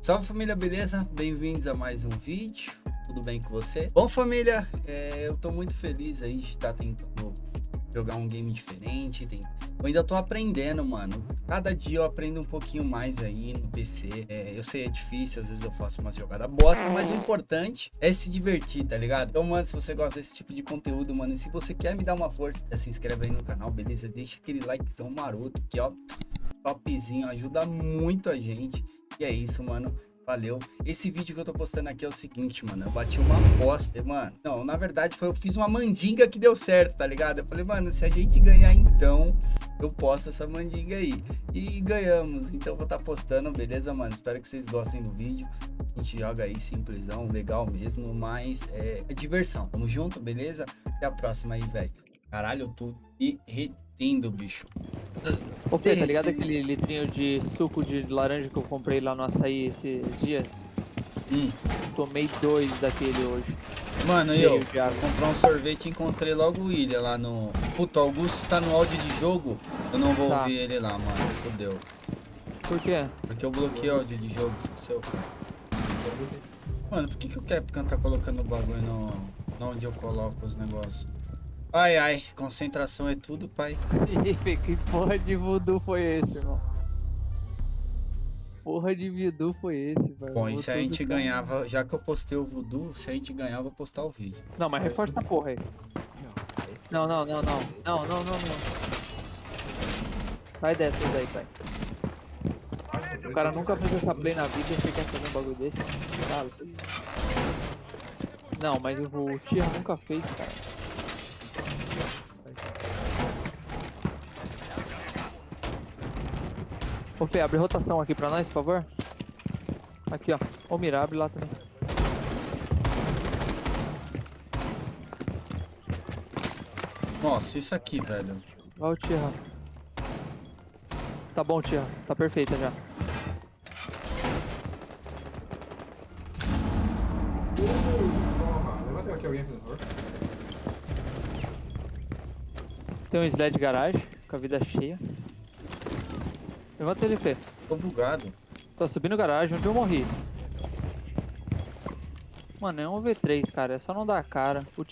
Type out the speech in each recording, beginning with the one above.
Salve família, beleza? Bem-vindos a mais um vídeo, tudo bem com você? Bom família, é, eu tô muito feliz aí de estar tentando jogar um game diferente, tem... eu ainda tô aprendendo, mano, cada dia eu aprendo um pouquinho mais aí no PC, é, eu sei é difícil, às vezes eu faço uma jogada bosta, mas o importante é se divertir, tá ligado? Então, mano, se você gosta desse tipo de conteúdo, mano, e se você quer me dar uma força, se inscreve aí no canal, beleza? Deixa aquele likezão maroto, que ó, topzinho, ajuda muito a gente. E é isso, mano. Valeu. Esse vídeo que eu tô postando aqui é o seguinte, mano. Eu bati uma aposta, mano. Não, na verdade foi eu fiz uma mandinga que deu certo, tá ligado? Eu falei, mano, se a gente ganhar então, eu posto essa mandinga aí. E ganhamos. Então vou estar tá postando, beleza, mano? Espero que vocês gostem do vídeo. A gente joga aí simplesão, legal mesmo, mas é, é diversão. Tamo junto, beleza? Até a próxima aí, velho. Caralho, eu tô derretendo, bicho. Ô Fê, tá ligado aquele litrinho de suco de laranja que eu comprei lá no açaí esses dias? Hum. Tomei dois daquele hoje. Mano, e eu comprei um sorvete e encontrei logo o William lá no... Puta, o Augusto tá no áudio de jogo, eu não vou tá. ouvir ele lá, mano. Fodeu. Por quê? Porque eu bloqueei o áudio de jogo, esqueceu, cara. Mano, por que, que o Capcom tá colocando o bagulho no... onde eu coloco os negócios? Ai, ai, concentração é tudo, pai. que porra de voodoo foi esse, irmão? Porra de voodoo foi esse, velho? Bom, e se a gente ganhava, já que eu postei o voodoo, se a gente ganhava, eu vou postar o vídeo. Não, mas reforça a porra aí. Não, não, não, não. Não, não, não, não. Sai dessa daí, pai. O cara nunca fez essa play na vida e você quer fazer um bagulho desse? Não, mas o Tia nunca fez, cara. Ô Fê, abre rotação aqui pra nós, por favor. Aqui, ó. Ô Mira, abre lá também. Nossa, isso aqui, velho. Olha o Tierra. Tá bom, Tierra. Tá perfeita já. Tem um sled garagem, com a vida cheia. Levanta ele, Fê. Tô bugado. Tá subindo garagem onde eu morri. Mano, é um V3, cara. É só não dar cara. O.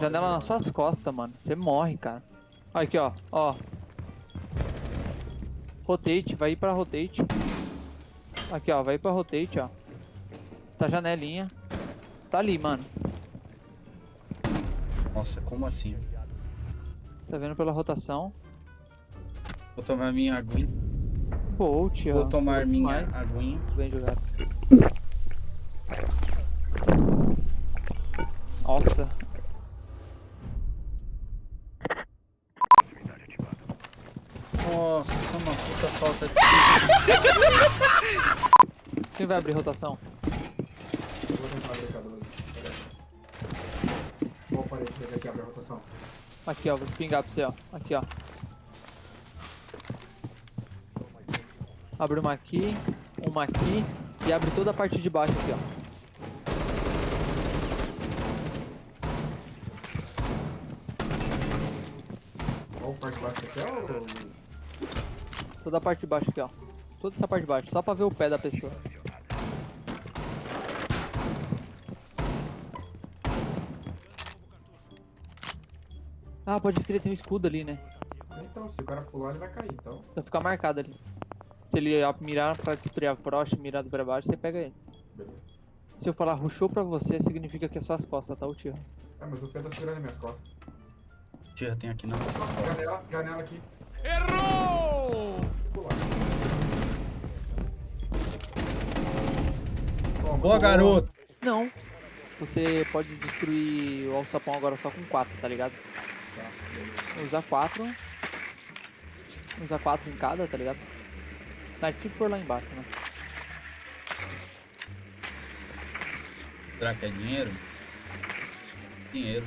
Janela nas suas costas, mano. Você morre, cara. Olha aqui, ó. Ó. Rotate. Vai ir pra rotate. Aqui, ó. Vai ir pra rotate, ó. Tá janelinha. Tá ali, mano. Nossa, como assim? Tá vendo pela rotação. Vou tomar minha aguinha. Bolt, Vou tomar minha mais. aguinha. Bem jogado. Nossa. Nossa, isso é uma puta falta de... Quem vai abrir rotação? Eu vou tentar abrir cada Qual parede que abre a rotação? Aqui, ó. Vou pingar pra você, ó. Aqui, ó. Abre uma aqui, uma aqui e abre toda a parte de baixo aqui, ó. Parte de baixo aqui, ó? Toda a parte de baixo aqui, ó. Toda essa parte de baixo, só pra ver o pé da pessoa. Ah, pode crer, tem um escudo ali, né? Então, se o cara pular, ele vai cair, então. Então fica marcado ali. Se ele mirar pra destruir a brocha, mirado pra baixo, você pega ele. Beleza. Se eu falar rushou pra você, significa que é suas costas, tá, o tio? É, mas o Fê tá segurando minhas costas. Tira, tem aqui não. Janela, janela aqui. Errou! Boa, garoto! Não. Você pode destruir o alçapão agora só com 4, tá ligado? Tá, Usa 4. Usa 4 em cada, tá ligado? Mas se for lá embaixo, né? Será que é dinheiro? Dinheiro.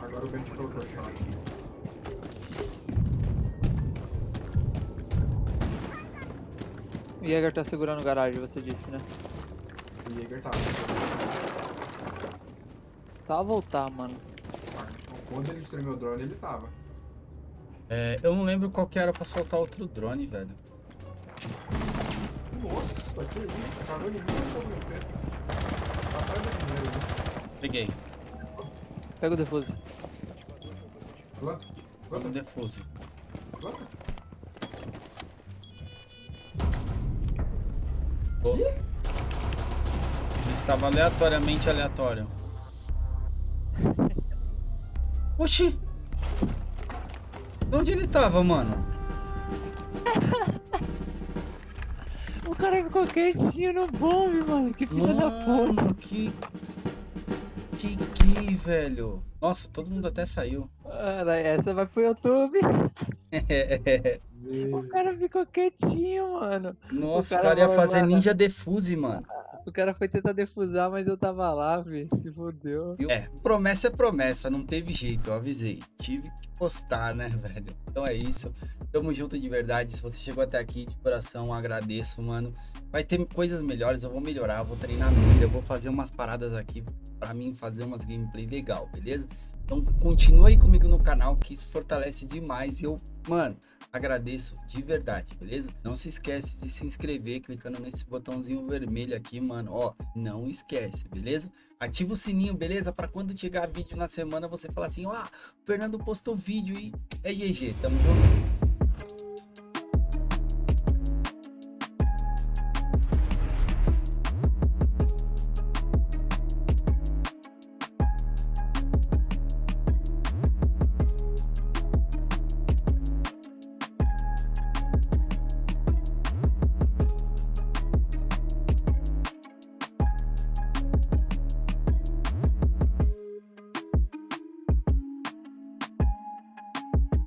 Agora o vento colocou choque. O Jäger tá segurando o garagem, você disse, né? O Jäger tava. Tá a voltar, mano. Quando ele destruiu meu drone, ele tava. É, eu não lembro qual que era pra soltar outro drone, velho. Nossa, que isso? Cagou em mim ou foi meu feio? Tá atrás da primeira, né? Peguei. Pega o defuse. Planta, Vamos planta, defuse. planta. Ele estava aleatoriamente aleatório. Oxi! De onde ele tava, mano? O cara ficou quietinho no bombe, mano. Que filha da puta. Que... Que que, velho? Nossa, todo mundo até saiu. Cara, essa vai pro YouTube. O cara ficou quietinho, mano. Nossa, o cara cara ia fazer lá. ninja defuse, mano. O cara foi tentar defusar, mas eu tava lá, fi. Se fodeu. É, promessa é promessa, não teve jeito, eu avisei. Tive que postar, né, velho? Então é isso. Tamo junto de verdade. Se você chegou até aqui de coração, agradeço, mano. Vai ter coisas melhores, eu vou melhorar, vou treinar mira, eu vou fazer umas paradas aqui pra mim fazer umas gameplay legal, beleza? Então continua aí comigo no canal que isso fortalece demais e eu, mano, agradeço de verdade, beleza? Não se esquece de se inscrever clicando nesse botãozinho vermelho aqui, mano, ó, não esquece, beleza? Ativa o sininho, beleza? Para quando chegar vídeo na semana você falar assim, ó, o Fernando postou vídeo e é GG, tamo junto.